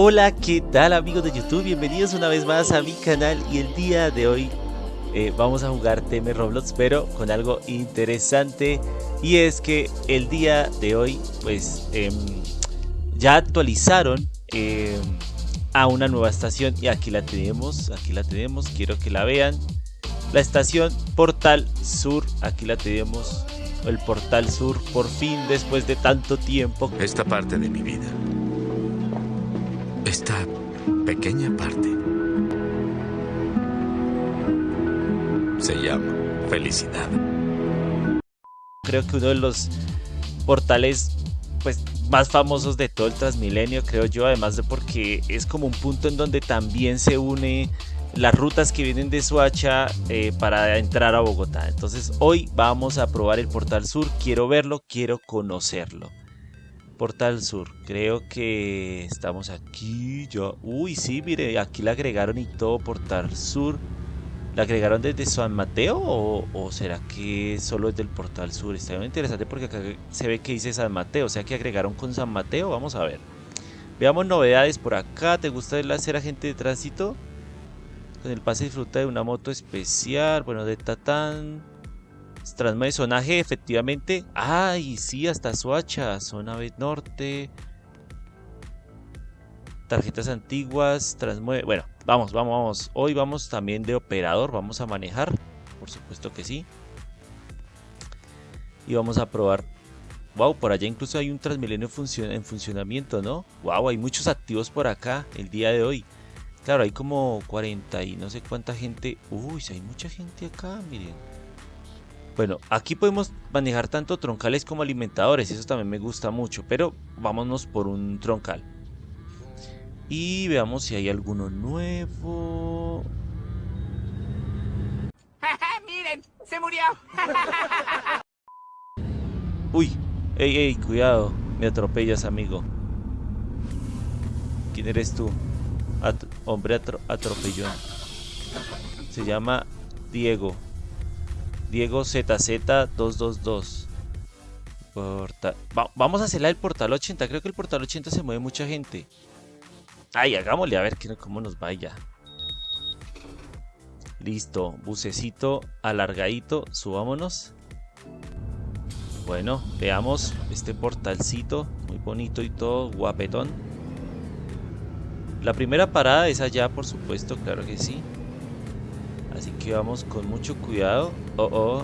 Hola, ¿qué tal amigos de YouTube? Bienvenidos una vez más a mi canal y el día de hoy eh, vamos a jugar TM Roblox pero con algo interesante y es que el día de hoy pues em, ya actualizaron em, a una nueva estación y aquí la tenemos, aquí la tenemos, quiero que la vean. La estación Portal Sur, aquí la tenemos el Portal Sur por fin después de tanto tiempo. Esta parte de mi vida esta pequeña parte se llama felicidad. Creo que uno de los portales pues más famosos de todo el Transmilenio, creo yo, además de porque es como un punto en donde también se une las rutas que vienen de Suacha eh, para entrar a Bogotá. Entonces hoy vamos a probar el Portal Sur, quiero verlo, quiero conocerlo. Portal Sur. Creo que estamos aquí. Yo, uy, sí, mire, aquí le agregaron y todo Portal Sur. ¿La agregaron desde San Mateo o, será que solo es del Portal Sur? Está muy interesante porque acá se ve que dice San Mateo. O sea que agregaron con San Mateo. Vamos a ver. Veamos novedades por acá. ¿Te gusta ser agente de tránsito? Con el pase disfruta de una moto especial. Bueno, de Tatán. Transmueve zonaje, efectivamente. Ay, sí, hasta Suacha, zona B norte. Tarjetas antiguas, transmueve. Bueno, vamos, vamos, vamos. Hoy vamos también de operador, vamos a manejar. Por supuesto que sí. Y vamos a probar. Wow, por allá incluso hay un Transmilenio en funcionamiento, ¿no? Wow, hay muchos activos por acá el día de hoy. Claro, hay como 40 y no sé cuánta gente. Uy, hay mucha gente acá, miren. Bueno, aquí podemos manejar tanto troncales como alimentadores, eso también me gusta mucho, pero vámonos por un troncal. Y veamos si hay alguno nuevo. ¡Miren! ¡Se murió! Uy, ey, ey, cuidado, me atropellas, amigo. ¿Quién eres tú? hombre atropellón. Se llama Diego. Diego ZZ222. vamos a hacerla el portal 80. Creo que el portal 80 se mueve mucha gente. Ay, hagámosle a ver cómo nos vaya. Listo, bucecito alargadito, subámonos. Bueno, veamos este portalcito, muy bonito y todo, guapetón. La primera parada es allá, por supuesto, claro que sí. Así que vamos con mucho cuidado. Oh, oh.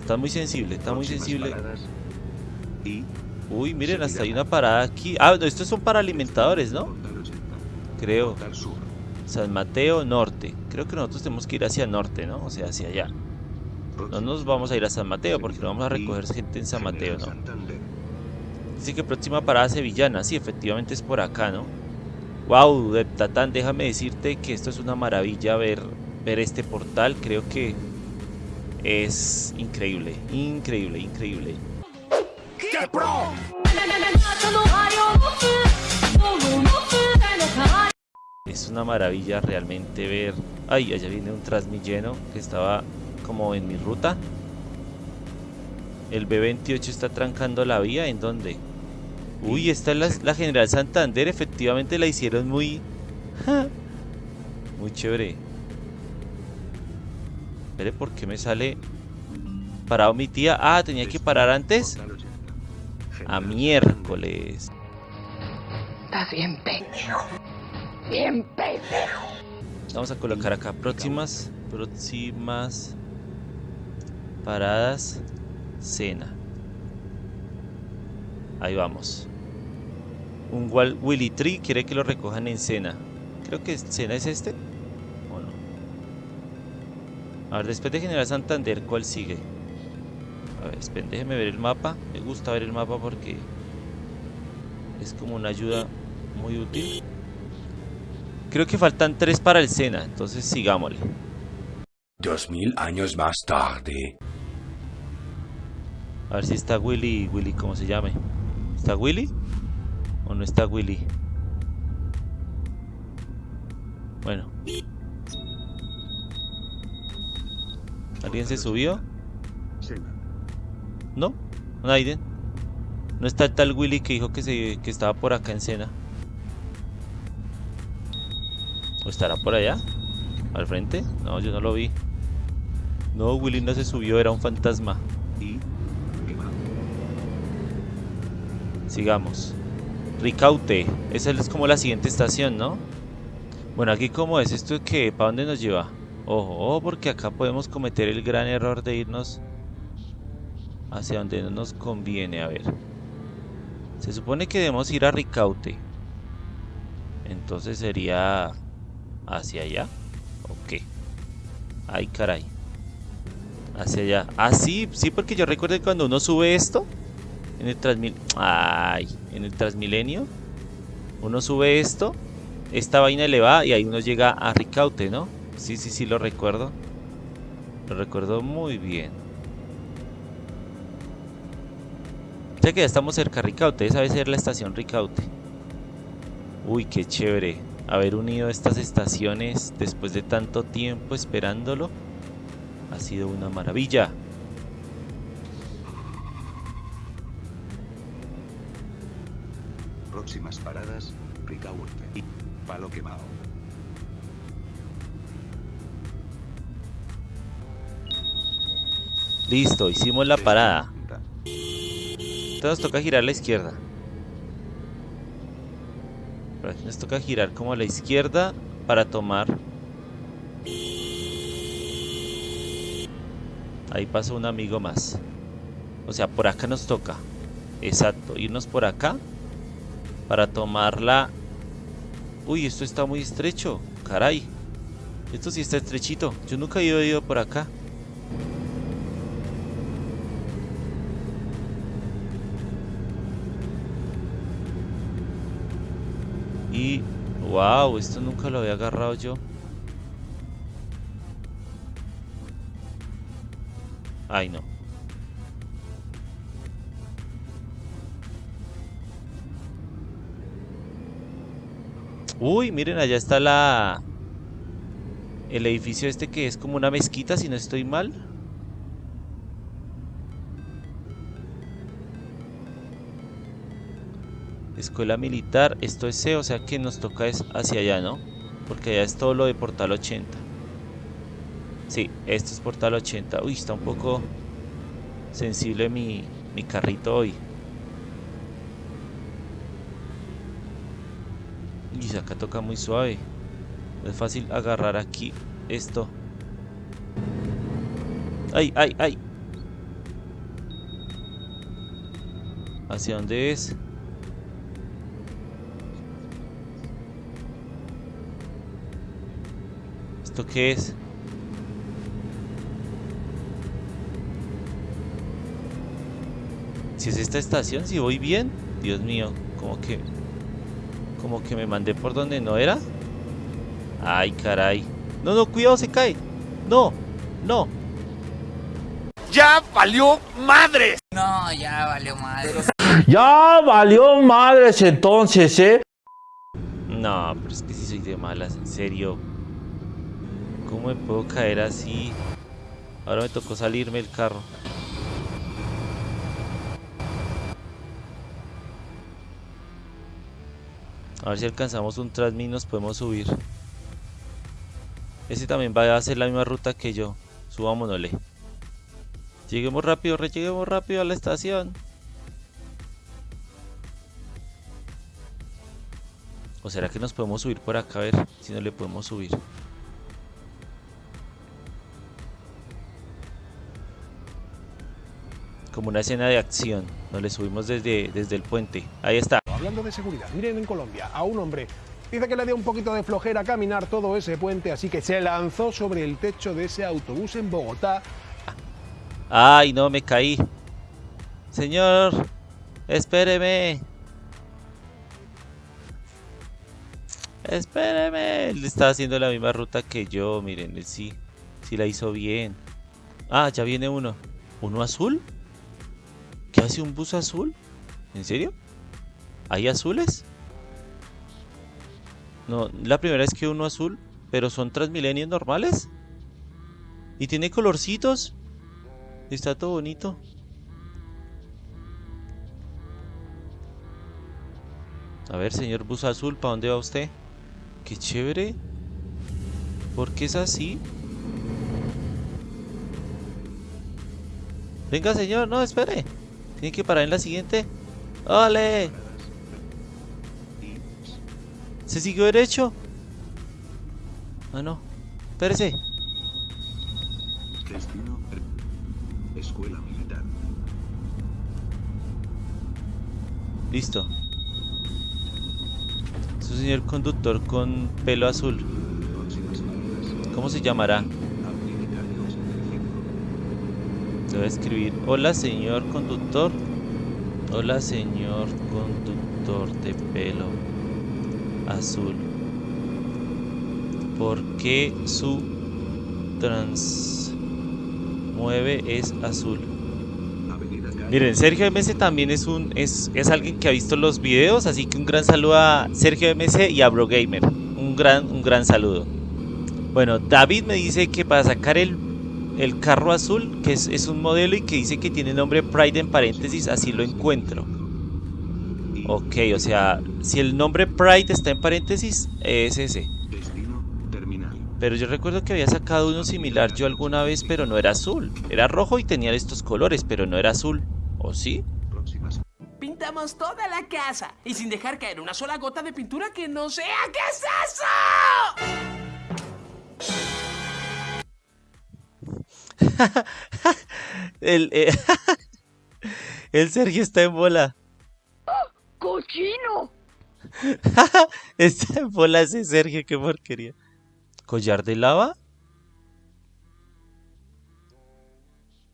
Está muy sensible, está muy sensible. Y... Uy, miren, hasta hay una parada aquí. Ah, no, estos son para alimentadores, ¿no? Creo. San Mateo Norte. Creo que nosotros tenemos que ir hacia norte, ¿no? O sea, hacia allá. No nos vamos a ir a San Mateo porque no vamos a recoger gente en San Mateo, ¿no? Dice que próxima parada sevillana. Sí, efectivamente es por acá, ¿no? Wow, Tatán, déjame decirte que esto es una maravilla ver, ver este portal. Creo que es increíble, increíble, increíble. Es una maravilla realmente ver... Ay, allá viene un Transmilleno que estaba como en mi ruta. El B28 está trancando la vía. ¿En dónde? Uy, esta es la, General Santander. Efectivamente la hicieron muy... muy chévere. Espere, ¿por qué me sale parado mi tía? Ah, tenía que parar antes. A miércoles. Estás bien pendejo. Bien pendejo. Vamos a colocar acá próximas, próximas paradas, cena. Ahí vamos. Un Willy Tree quiere que lo recojan en Cena. Creo que Cena es este. ¿O no? A ver, después de General Santander, ¿cuál sigue? A ver, déjeme ver el mapa. Me gusta ver el mapa porque es como una ayuda muy útil. Creo que faltan tres para el Sena, entonces sigámosle. Dos mil años más tarde. A ver si está Willy, Willy, ¿cómo se llame? ¿Está Willy? ¿O no está Willy? Bueno. ¿Alguien se subió? ¿No? Nadie. No está el tal Willy que dijo que, se, que estaba por acá en cena. ¿O estará por allá? ¿Al frente? No, yo no lo vi. No, Willy no se subió, era un fantasma. Sigamos. Ricaute. Esa es como la siguiente estación, ¿no? Bueno, aquí cómo es esto que ¿para dónde nos lleva? Ojo, ojo, porque acá podemos cometer el gran error de irnos hacia donde no nos conviene. A ver. Se supone que debemos ir a Ricaute. Entonces sería hacia allá. Ok. Ay, caray. Hacia allá. Ah, sí, sí, porque yo recuerdo que cuando uno sube esto en el. Ay, en el Transmilenio. Uno sube esto, esta vaina elevada y ahí uno llega a Ricaute, ¿no? Sí, sí, sí, lo recuerdo. Lo recuerdo muy bien. Ya que ya estamos cerca Ricaute, esa debe ser la estación Ricaute. Uy, qué chévere haber unido estas estaciones después de tanto tiempo esperándolo. Ha sido una maravilla. Próximas paradas, Ricaurte y Palo Quemado. Listo, hicimos la parada. Entonces nos toca girar a la izquierda. Nos toca girar como a la izquierda para tomar. Ahí pasó un amigo más. O sea, por acá nos toca. Exacto, irnos por acá para tomarla. Uy, esto está muy estrecho. Caray. Esto sí está estrechito. Yo nunca he ido, por acá. Y... ¡Wow! Esto nunca lo había agarrado yo. Ay, no. Uy, miren, allá está la... El edificio este que es como una mezquita, si no estoy mal. Escuela militar, esto es C, o sea que nos toca es hacia allá, ¿no? Porque allá es todo lo de Portal 80. Sí, esto es Portal 80. Uy, está un poco sensible mi, mi carrito hoy. Acá toca muy suave. No es fácil agarrar aquí esto. ¡Ay, ay, ay! ¿Hacia dónde es? ¿Esto qué es? Si es esta estación, si voy bien. Dios mío, como que... Como que me mandé por donde no era. Ay, caray. No, no, cuidado, se cae. No, no. ¡Ya valió madres! No, ya valió madre. Ya valió madres entonces, ¿eh? No, pero es que si soy de malas, en serio. ¿Cómo me puedo caer así? Ahora me tocó salirme el carro. A ver si alcanzamos un Transmi y nos podemos subir. Ese también va a hacer la misma ruta que yo. Subámonosle. Lleguemos rápido, re lleguemos rápido a la estación. ¿O será que nos podemos subir por acá a ver si no le podemos subir? Como una escena de acción. Nos le subimos desde, desde el puente. Ahí está. Hablando de seguridad, miren en Colombia a un hombre. Dice que le dio un poquito de flojera caminar todo ese puente, así que se lanzó sobre el techo de ese autobús en Bogotá. Ay, no, me caí. Señor, espéreme. Espéreme. Él está haciendo la misma ruta que yo. Miren, él sí, sí la hizo bien. Ah, ya viene uno. ¿Uno azul? ¿Qué hace un bus azul? ¿En serio? ¿Hay azules? No, la primera vez que uno azul, pero son transmilenios normales. Y tiene colorcitos. Está todo bonito. A ver, señor bus azul, ¿para dónde va usted? Qué chévere. ¿Por qué es así? Venga, señor, no, espere. Tiene que parar en la siguiente. ¡Ole! ¿Se siguió derecho? Ah, no. Espérese. Destino. Escuela militar. Listo. Es un señor conductor con pelo azul. ¿Cómo se llamará? Habilitario 65. Le voy a escribir. Hola, señor conductor. Hola, señor conductor de pelo azul. ¿Por qué su trans mueve es azul? Miren, Sergio MS también es un es, es alguien que ha visto los videos, así que un gran saludo a Sergio MS y a BroGamer. Un gran, un gran saludo. Bueno, David me dice que para sacar el, el carro azul, que es, es un modelo y que dice que tiene nombre Pride en paréntesis, así lo encuentro. Ok, o sea, si el nombre Pride está en paréntesis, es ese. Destino terminal. Pero yo recuerdo que había sacado uno similar yo alguna vez, pero no era azul. Era rojo y tenía estos colores, pero no era azul. ¿O sí? Pintamos toda la casa y sin dejar caer una sola gota de pintura que no sea. ¿Qué es eso? El, eh, el Sergio está en bola. ¡Cochino! Está en bola ese Sergio, qué porquería. ¿Collar de lava?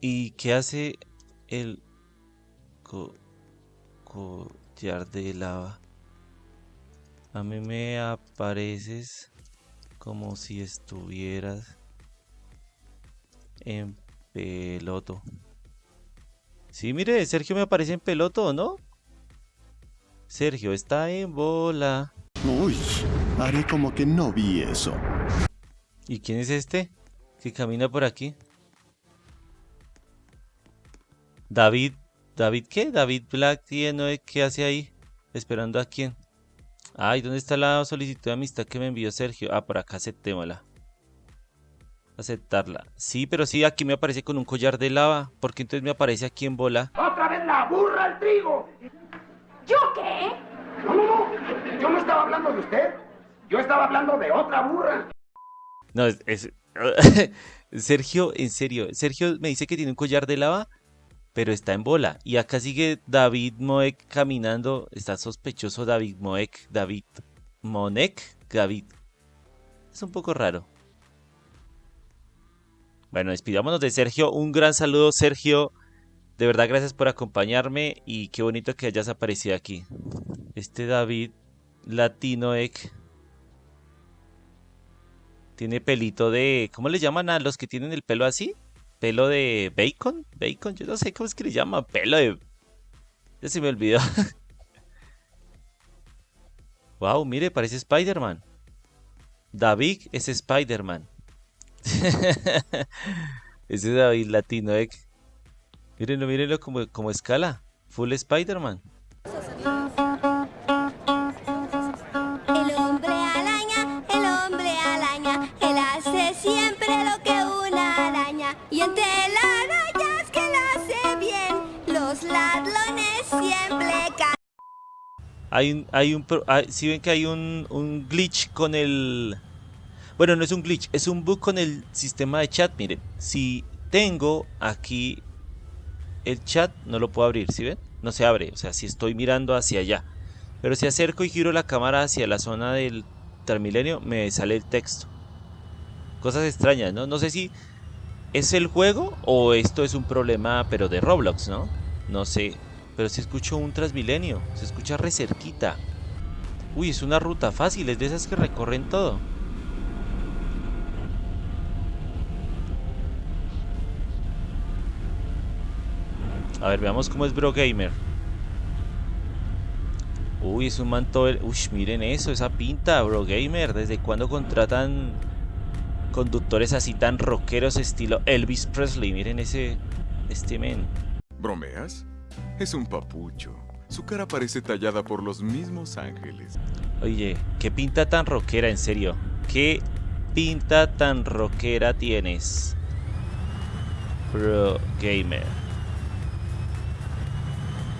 ¿Y qué hace el co- collar de lava? A mí me apareces como si estuvieras en peloto. Sí, mire, Sergio me aparece en peloto, ¿no? Sergio está en bola. Uy, haré como que no vi eso. ¿Y quién es este? Que camina por aquí. David. ¿David qué? David Black tiene ¿qué hace ahí? ¿Esperando a quién? Ay, ¿dónde está la solicitud de amistad que me envió Sergio? Ah, por acá aceptémosla. Aceptarla. Sí, pero sí, aquí me aparece con un collar de lava. ¿Por qué entonces me aparece aquí en bola? ¡Otra vez la burra al trigo! ¿Yo qué? No, no, no. Yo no estaba hablando de usted. Yo estaba hablando de otra burra. No, es, es- Sergio, en serio, Sergio me dice que tiene un collar de lava, pero está en bola. Y acá sigue David Moek caminando. Está sospechoso David Moek, David Monek, David. Es un poco raro. Bueno, despidámonos de Sergio. Un gran saludo, Sergio. De verdad, gracias por acompañarme y qué bonito que hayas aparecido aquí. Este David Latinoek tiene pelito de... ¿Cómo le llaman a los que tienen el pelo así? ¿Pelo de bacon? ¿Bacon? Yo no sé cómo es que le llaman. Pelo de... Ya se me olvidó. wow, mire, parece Spider-Man. David es Spider-Man. Ese David latino, eh. Mírenlo, mírenlo como, como escala. Full Spider-Man. El hombre araña, el hombre araña, él hace siempre lo que una araña. Y entre las arañas que él hace bien, los ladrones siempre caen. Hay un, hay un, hay- si ven que hay un, un glitch con el, bueno, no es un glitch, es un bug con el sistema de chat. Miren, si tengo aquí el chat, no lo puedo abrir, ¿sí ven? No se abre, o sea, si estoy mirando hacia allá. Pero si acerco y giro la cámara hacia la zona del Transmilenio, me sale el texto. Cosas extrañas, ¿no? No sé si es el juego o esto es un problema, pero de Roblox, ¿no? No sé. Pero si escucho un Transmilenio, se escucha re cerquita. Uy, es una ruta fácil, es de esas que recorren todo. A ver, veamos cómo es Bro Gamer. Uy, es un manto. Uy, miren eso, esa pinta, Bro Gamer. ¿Desde cuándo contratan conductores así tan rockeros estilo Elvis Presley? Miren ese. Este men. ¿Bromeas? Es un papucho. Su cara parece tallada por los mismos ángeles. Oye, qué pinta tan rockera, en serio. Qué pinta tan rockera tienes? Pro Gamer.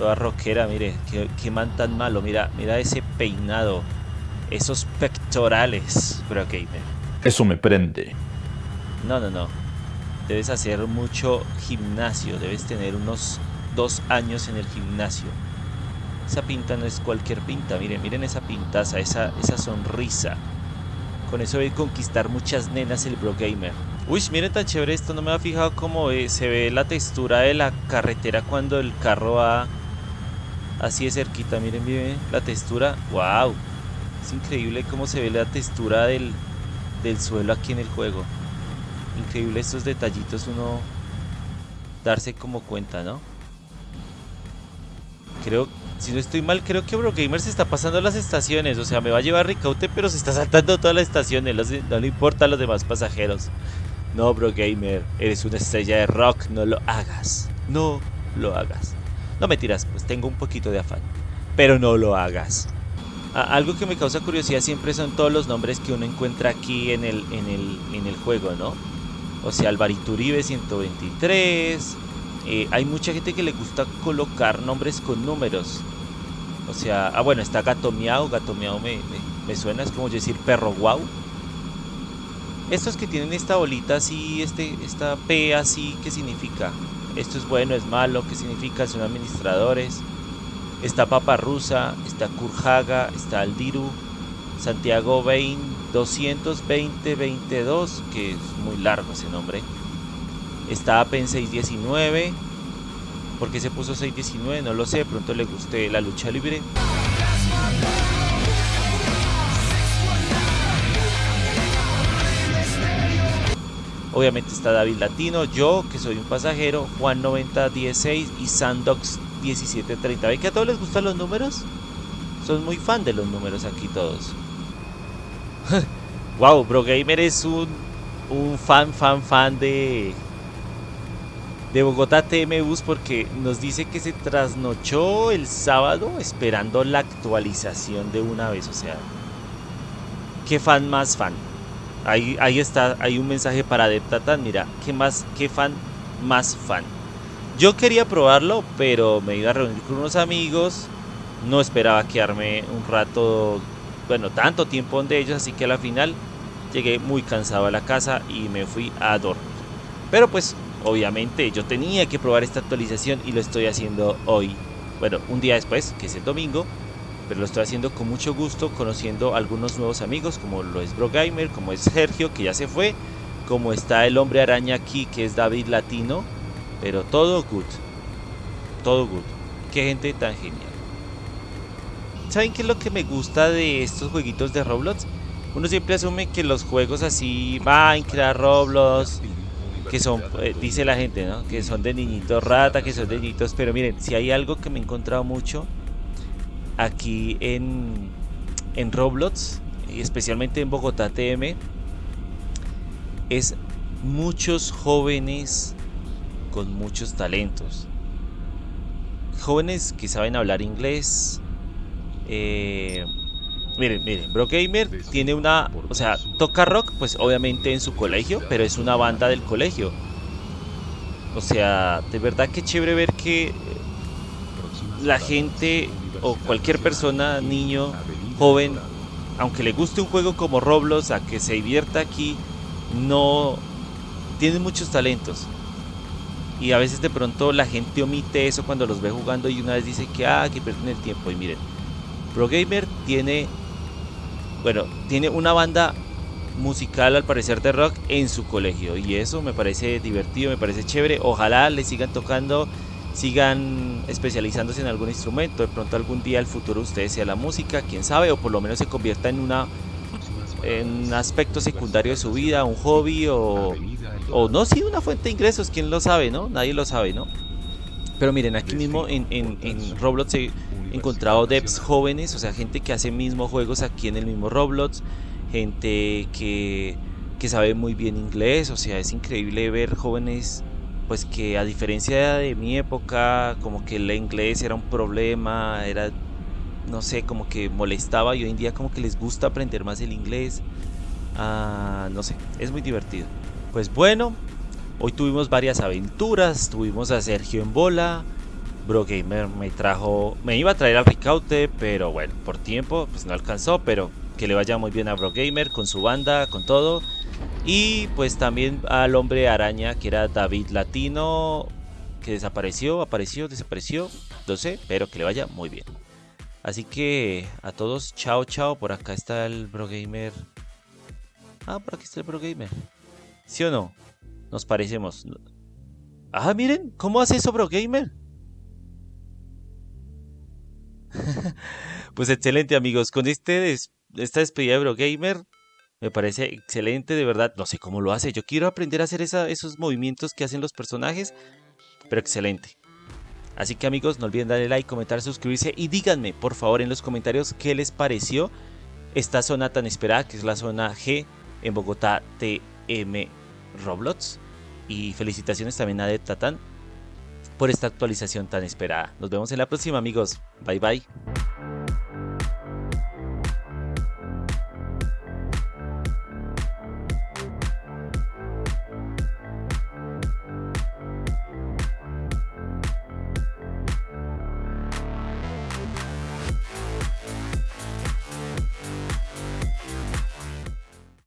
Toda rockera, mire, qué, qué man tan malo. Mira, mira ese peinado. Esos pectorales, Pro Gamer. Eso me prende. No, no, no. Debes hacer mucho gimnasio. Debes tener unos dos años en el gimnasio. Esa pinta no es cualquier pinta. Miren, miren esa pintaza, esa, esa sonrisa. Con eso debe conquistar muchas nenas el Bro Gamer. Uy, miren tan chévere esto. No me había fijado cómo eh, se ve la textura de la carretera cuando el carro va así de cerquita. Miren, miren la textura. ¡Wow! Es increíble cómo se ve la textura del, del suelo aquí en el juego. Increíble estos detallitos uno darse como cuenta, ¿no? Creo, si no estoy mal, creo que Brogamer se está pasando las estaciones. O sea, me va a llevar Ricaute, pero se está saltando todas las estaciones. No, le importa a los demás pasajeros. No, Brogamer, eres una estrella de rock. No lo hagas. No lo hagas. No me tiras, pues tengo un poquito de afán. Pero no lo hagas. algo que me causa curiosidad siempre son todos los nombres que uno encuentra aquí en el, en el, en el juego, ¿no? O sea, Alvarito Uribe 123. Eh, hay mucha gente que le gusta colocar nombres con números. O sea, ah bueno, está Gato Miau. Miau me, me, suena, es como decir perro guau. Estos que tienen esta bolita así, este, esta P así, ¿qué significa? Esto es bueno, es malo, ¿qué significa? Son administradores. Está Papa Rusa, está Kurhaga, está Aldiru, Santiago Bain 220-22, que es muy largo ese nombre. Está Apen 619. ¿Por qué se puso 619? No lo sé, pronto le guste la lucha libre. Obviamente está David Latino, yo que soy un pasajero, Juan 9016 y Sandox 1730. ¿Ve que a todos les gustan los números? Son muy fan de los números aquí todos. wow, Bro Gamer es un, fan, fan, fan de, de Bogotá TM Bus porque nos dice que se trasnochó el sábado esperando la actualización de una vez. O sea, qué fan más fan. Ahí, está, hay un mensaje para Adeptatan. Mira, qué más, qué fan más fan. Yo quería probarlo, pero me iba a reunir con unos amigos. No esperaba quedarme un rato bueno, tanto tiempo donde ellos, así que a la final llegué muy cansado a la casa y me fui a dormir. Pero pues, obviamente yo tenía que probar esta actualización y lo estoy haciendo hoy. Bueno, un día después, que es el domingo, pero lo estoy haciendo con mucho gusto, conociendo algunos nuevos amigos, como lo es Brogamer, como es Sergio, que ya se fue, como está el hombre araña aquí, que es David Latino, pero todo good, todo good. Qué gente tan genial. ¿Saben qué es lo que me gusta de estos jueguitos de Roblox? Uno siempre asume que los juegos así, Minecraft, Roblox, que son, eh, dice la gente, ¿no? Que son de niñitos rata, que son de niñitos, pero miren, si hay algo que me he encontrado mucho aquí en, en Roblox, y especialmente en Bogotá TM, es muchos jóvenes con muchos talentos. Jóvenes que saben hablar inglés, eh, miren, miren, Bro Gamer tiene una, o sea, toca rock, pues obviamente en su colegio, pero es una banda del colegio. O sea, de verdad que chévere ver que la gente o cualquier persona, niño, joven, aunque le guste un juego como Roblox, a que se divierta aquí, no tiene muchos talentos. Y a veces de pronto la gente omite eso cuando los ve jugando y una vez dice que, ah, que pierden el tiempo. Y miren, ProGamer tiene, bueno, tiene una banda musical al parecer de rock en su colegio y eso me parece divertido, me parece chévere. Ojalá le sigan tocando, sigan especializándose en algún instrumento. De pronto algún día el futuro ustedes sea la música, quién sabe, o por lo menos se convierta en una en un aspecto secundario de su vida, un hobby o, o no, sí, una fuente de ingresos, quién lo sabe, ¿no? Nadie lo sabe, ¿no? Pero miren, aquí mismo en, en, en Roblox he encontrado devs jóvenes, o sea, gente que hace mismos juegos aquí en el mismo Roblox, gente que, que sabe muy bien inglés, o sea, es increíble ver jóvenes pues que a diferencia de mi época, como que el inglés era un problema, era, no sé, como que molestaba y hoy en día como que les gusta aprender más el inglés. Ah, no sé, es muy divertido. Pues bueno, hoy tuvimos varias aventuras. Tuvimos a Sergio en bola. Bro Gamer me trajo, me iba a traer al Ricaute, pero bueno, por tiempo pues no alcanzó, pero que le vaya muy bien a Bro Gamer con su banda, con todo. Y pues también al hombre araña que era David Latino, que desapareció, apareció, desapareció, no sé, pero que le vaya muy bien. Así que a todos, chao, chao. Por acá está el Bro Gamer. Ah, por aquí está el Bro Gamer. ¿Sí o no? Nos parecemos. Ah, miren, ¿cómo hace eso Bro Gamer? pues excelente amigos, con este esta despedida de Bro Gamer me parece excelente, de verdad. No sé cómo lo hace. Yo quiero aprender a hacer esos movimientos que hacen los personajes. Pero excelente. Así que amigos, no olviden darle like, comentar, suscribirse y díganme por favor en los comentarios qué les pareció esta zona tan esperada que es la zona G en Bogotá TM Roblox. Y felicitaciones también a Tatán por esta actualización tan esperada. Nos vemos en la próxima amigos. Bye bye.